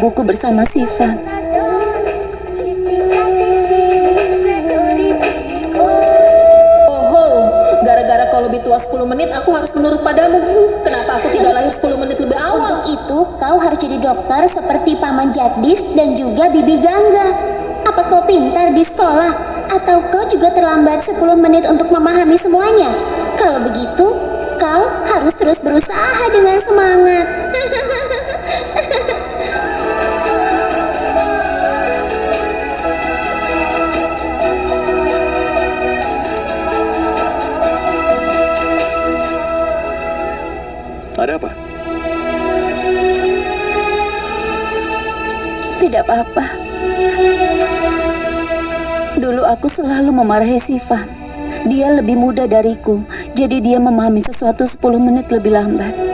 ibuku bersama Siva. Oh, gara-gara kau lebih tua 10 menit, aku harus menurut padamu. Kenapa aku tidak lahir 10 menit lebih awal? Untuk itu, kau harus jadi dokter seperti Paman Jagdis dan juga Bibi Gangga. Apa kau pintar di sekolah? Atau kau juga terlambat 10 menit untuk memahami semuanya? Kalau begitu, kau harus terus berusaha dengan semangat. Tidak apa-apa. Dulu aku selalu memarahi Siva. Dia lebih muda dariku, jadi dia memahami sesuatu 10 menit lebih lambat.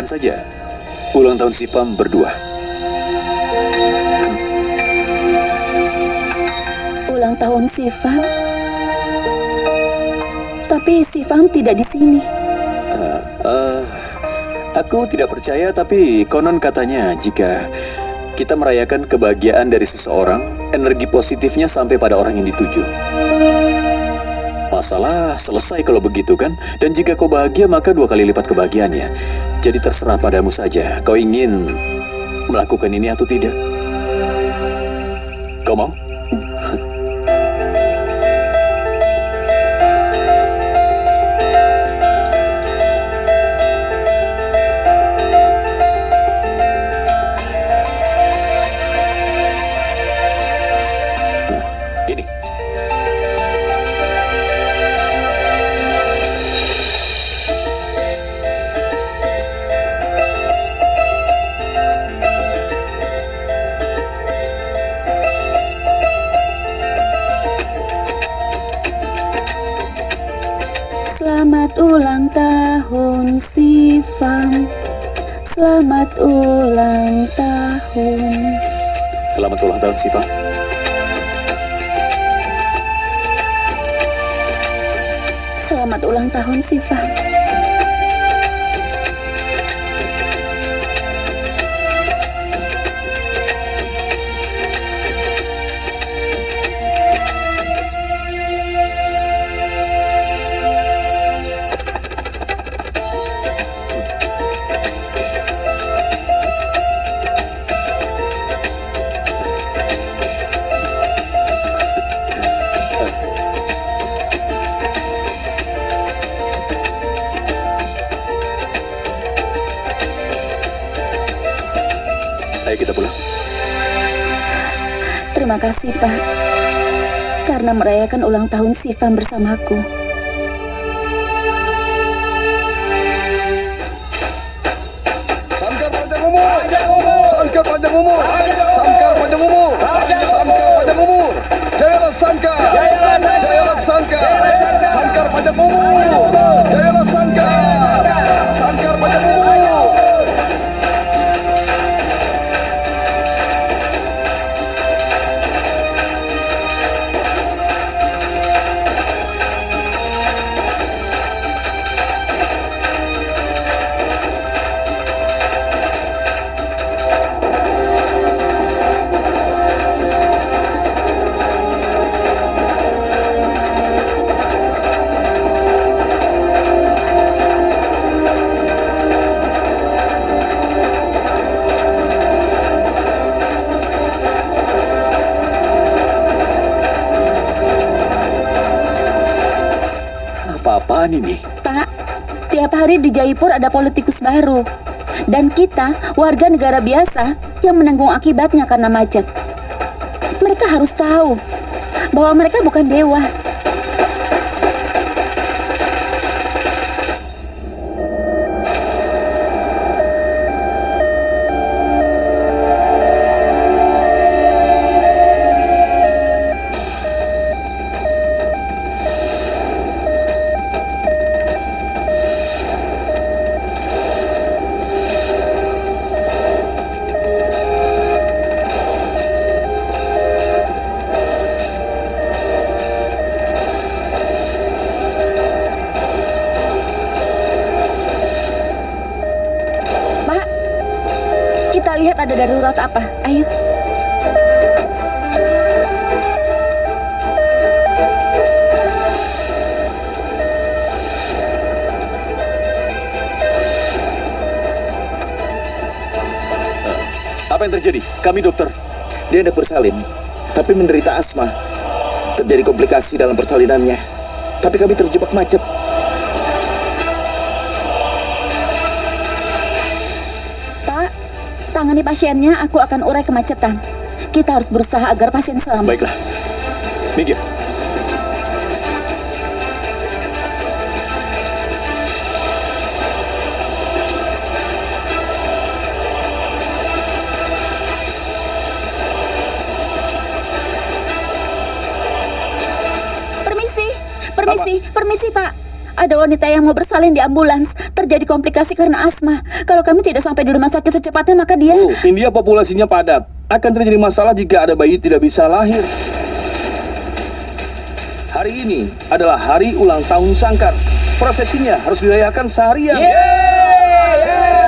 Rayakan saja ulang tahun Sipam berdua. Ulang tahun Sivam. Tapi Sivam tidak di sini. Eh, aku tidak percaya, tapi konon katanya jika kita merayakan kebahagiaan dari seseorang, energi positifnya sampai pada orang yang dituju. Masalah selesai kalau begitu kan? Dan jika kau bahagia maka dua kali lipat kebahagiaannya. Jadi terserah padamu saja. Kau ingin melakukan ini atau tidak? Kau mau? Selamat ulang tahun. Selamat ulang tahun Siva. Selamat ulang tahun Sivam. Karena merayakan ulang tahun Sivam bersamaku. Sangkar panjang umur. Sangkar panjang umur. Sangkar panjang umur. Sangkar panjang umur. Jayalah sangkar. Jayalah sangkar. Sangkar panjang umur. Jayalah sangkar. Sangkar panjang umur. Hari di Jaipur ada politikus baru. Dan kita, warga negara biasa, yang menanggung akibatnya karena macet. Mereka harus tahu bahwa mereka bukan dewa. Kita lihat ada darurat apa. Ayo. Apa yang terjadi? Kami dokter. Dia hendak bersalin, tapi menderita asma. Terjadi komplikasi dalam persalinannya. Tapi kami terjebak macet. Tangani pasiennya, aku akan urai kemacetan. Kita harus berusaha agar pasien selamat. Baiklah. Minggir. Permisi, permisi, permisi Pak. Ada wanita yang mau bersalin di ambulans. Terjadi komplikasi karena asma. Kalau kami tidak sampai di rumah sakit secepatnya, maka dia... Oh, India populasinya padat. Akan terjadi masalah jika ada bayi tidak bisa lahir. Hari ini adalah hari ulang tahun Sangkar. Prosesinya harus dirayakan seharian. Negara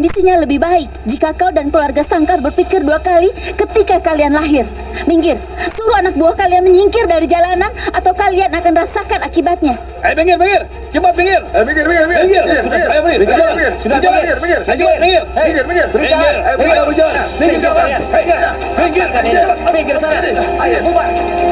kondisinya lebih baik jika kau dan keluarga Sangkar berpikir dua kali ketika kalian lahir. Minggir, suruh anak buah kalian menyingkir dari jalanan atau kalian akan rasakan akibatnya. Eh, minggir, minggir. Cepat minggir. Eh, minggir, minggir, minggir. Minggir. Minggir, Sudah minggir. saya minggir. Minggir, Jalan. minggir. Sudah Minggir, minggir. minggir. Minggir, minggir. Minggir, minggir. Minggir. Eh, Minggir, berjalan. Minggir, Jalan. kalian. Minggir. Minggir. Minggir. Minggir sana. Ayo, bubar. Di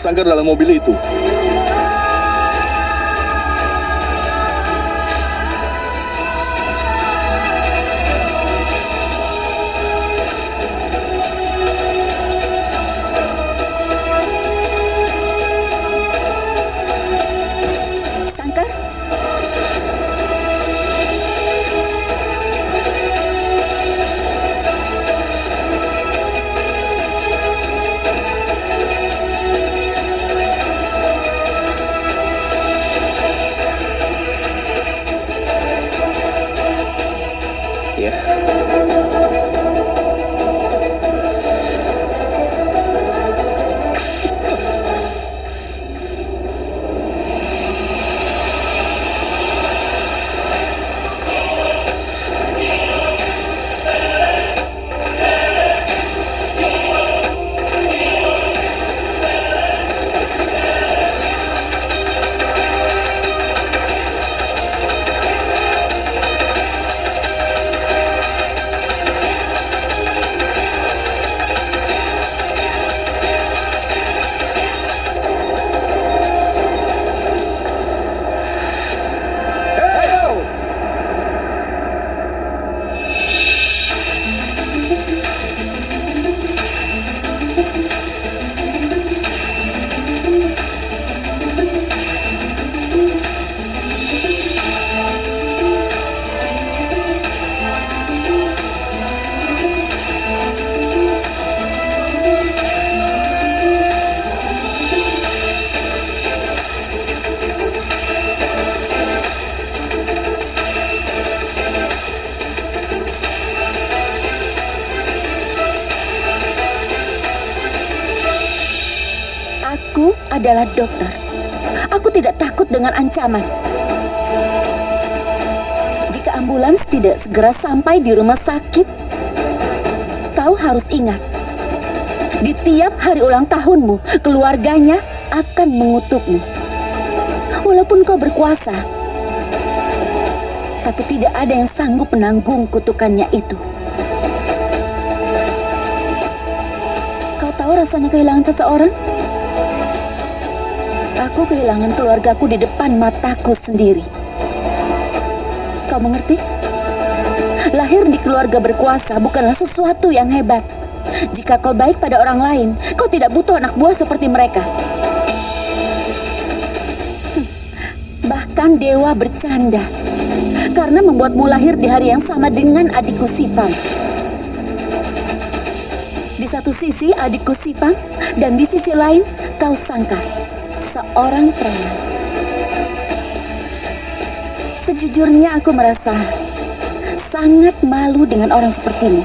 Sangkar dalam mobil itu. Ancaman. Jika ambulans tidak segera sampai di rumah sakit, kau harus ingat. Di tiap hari ulang tahunmu, keluarganya akan mengutukmu. Walaupun kau berkuasa, tapi tidak ada yang sanggup menanggung kutukannya itu. Kau tahu rasanya kehilangan seseorang? Aku kehilangan keluargaku di depan mataku sendiri. Kau mengerti? Lahir di keluarga berkuasa bukanlah sesuatu yang hebat. Jika kau baik pada orang lain, kau tidak butuh anak buah seperti mereka. Hmm, Bahkan dewa bercanda karena membuatmu lahir di hari yang sama dengan adikku Sifang. Di satu sisi adikku Sifang dan di sisi lain kau Sangkar, seorang preman. Sejujurnya aku merasa sangat malu dengan orang sepertimu.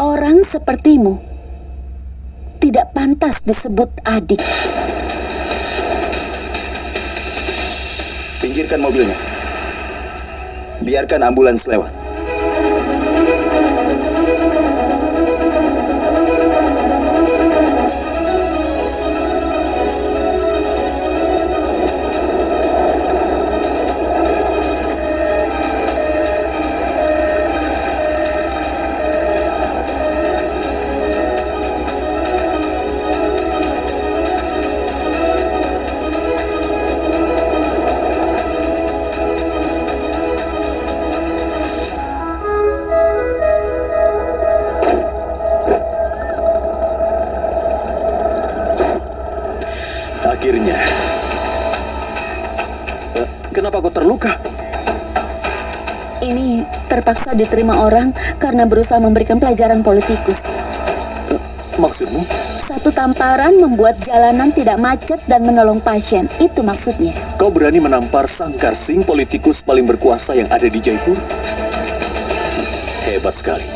Orang sepertimu tidak pantas disebut adik. Pinggirkan mobilnya. Biarkan ambulans lewat. Kenapa kau terluka? Ini terpaksa diterima orang karena berusaha memberikan pelajaran politikus. Maksudmu? Satu tamparan membuat jalanan tidak macet dan menolong pasien. Itu maksudnya. Kau berani menampar Sangkar Singh, politikus paling berkuasa yang ada di Jaipur? Hebat sekali.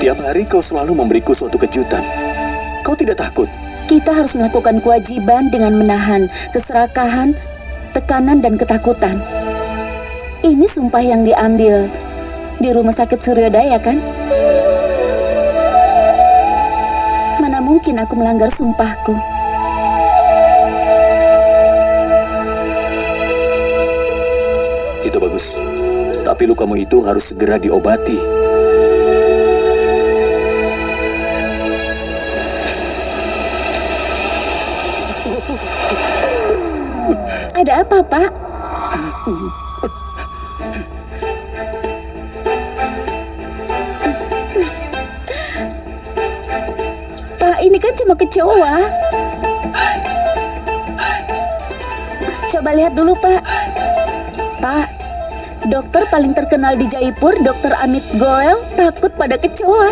Tiap hari kau selalu memberiku suatu kejutan. Kau tidak takut? Kita harus melakukan kewajiban dengan menahan keserakahan, tekanan, dan ketakutan. Ini sumpah yang diambil di rumah sakit Suryodaya, kan? Mana mungkin aku melanggar sumpahku? Itu bagus. Tapi lukamu itu harus segera diobati. Ada apa, Pak? Pak, ini kan cuma kecoa. Coba lihat dulu, Pak. Pak, dokter paling terkenal di Jaipur, Dokter Amit Goel, takut pada kecoa.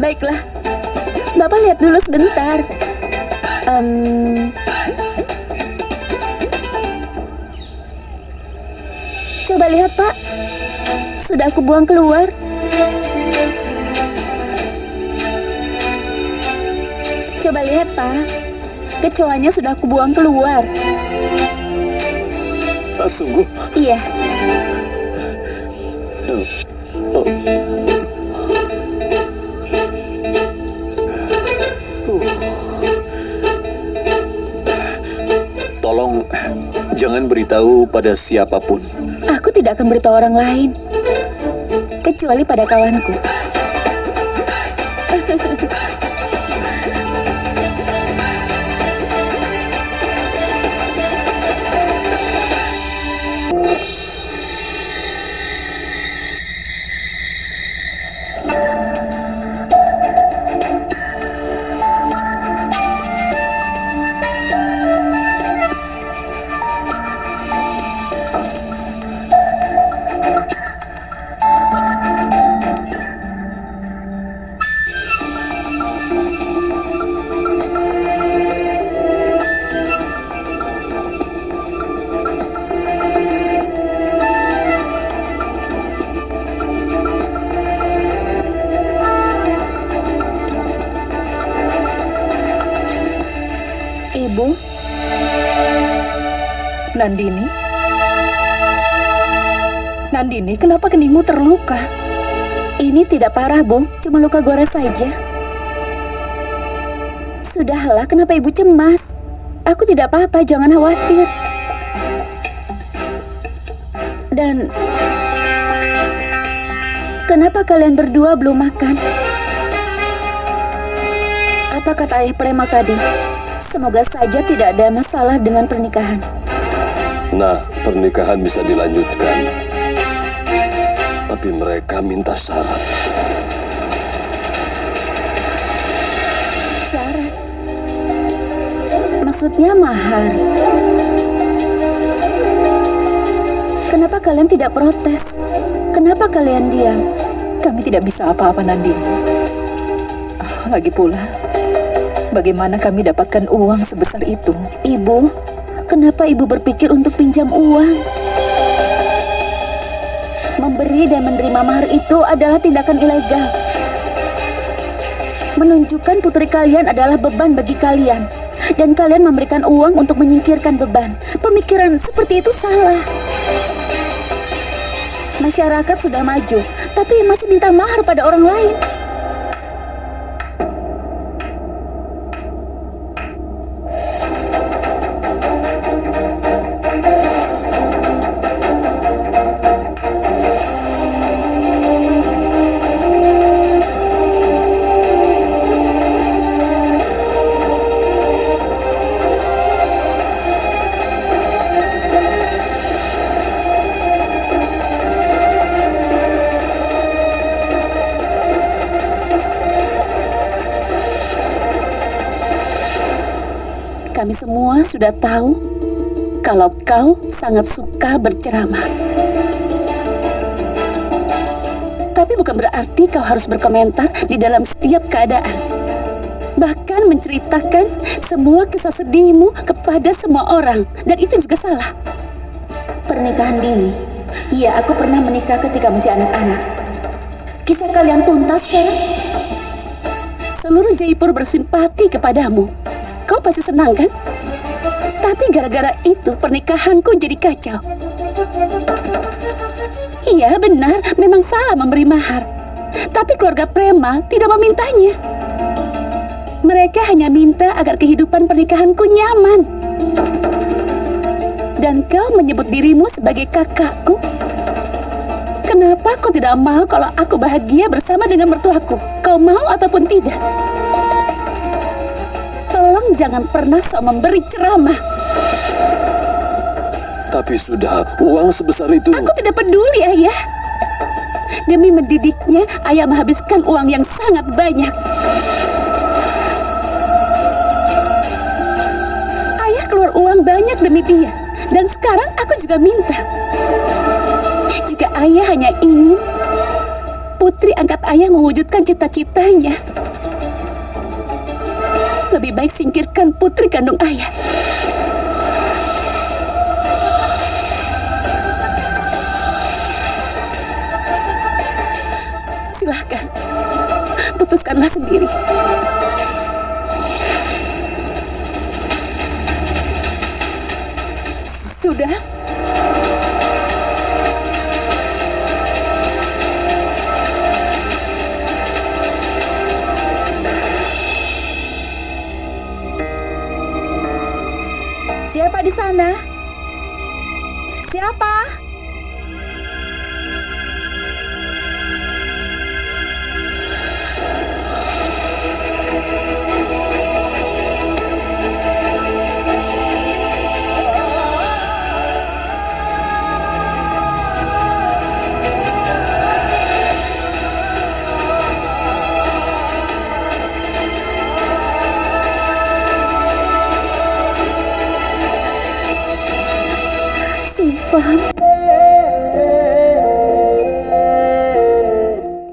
Baiklah, Bapak lihat dulu sebentar. Em, coba lihat, Pak. Sudah aku buang keluar. Coba lihat, Pak. Kecoanya sudah aku buang keluar. Ah, sungguh? Iya, Oh. Oh. Jangan beritahu pada siapa pun. aku tidak akan beritahu orang lain. Kecuali pada kawanku. Nandini, kenapa keningmu terluka? Ini tidak parah, Bu. Cuma luka gores saja. Sudahlah, kenapa Ibu cemas? Aku tidak apa-apa, jangan khawatir. Dan kenapa kalian berdua belum makan? Apa kata ayah prema tadi? Semoga saja tidak ada masalah dengan pernikahan. Nah, pernikahan bisa dilanjutkan. Tapi mereka minta syarat. Syarat. Maksudnya mahar. Kenapa kalian tidak protes? Kenapa kalian diam? Kami tidak bisa apa-apa, Nandini. Ah, Lagi pula, bagaimana kami dapatkan uang sebesar itu? Ibu, kenapa ibu berpikir untuk pinjam uang? Memberi dan menerima mahar itu adalah tindakan ilegal. Menunjukkan putri kalian adalah beban bagi kalian. Dan kalian memberikan uang untuk menyingkirkan beban. Pemikiran seperti itu salah. Masyarakat sudah maju, tapi masih minta mahar pada orang lain. Sudah tahu kalau kau sangat suka berceramah. Tapi bukan berarti kau harus berkomentar di dalam setiap keadaan. Bahkan menceritakan semua kisah sedihmu kepada semua orang. Dan itu juga salah. Pernikahan dini. Iya, aku pernah menikah ketika masih anak-anak. Kisah kalian tuntas sekarang? Seluruh Jaipur bersimpati kepadamu. Kau pasti senang kan? Tapi gara-gara itu pernikahanku jadi kacau. Iya benar, memang salah memberi mahar. Tapi keluarga Prema tidak memintanya. Mereka hanya minta agar kehidupan pernikahanku nyaman. Dan kau menyebut dirimu sebagai kakakku? Kenapa kau tidak mau kalau aku bahagia bersama dengan mertuaku? Kau mau ataupun tidak? Tolong jangan pernah sok memberi ceramah. Tapi sudah, uang sebesar itu. Aku tidak peduli, Ayah. Demi mendidiknya, Ayah menghabiskan uang yang sangat banyak. Ayah keluar uang banyak demi dia. Dan sekarang aku juga minta. Jika Ayah hanya ingin putri angkat Ayah mewujudkan cita-citanya, lebih baik singkirkan putri kandung Ayah. Putuskanlah sendiri. Sudah? Siapa di sana? Siapa? Sifam.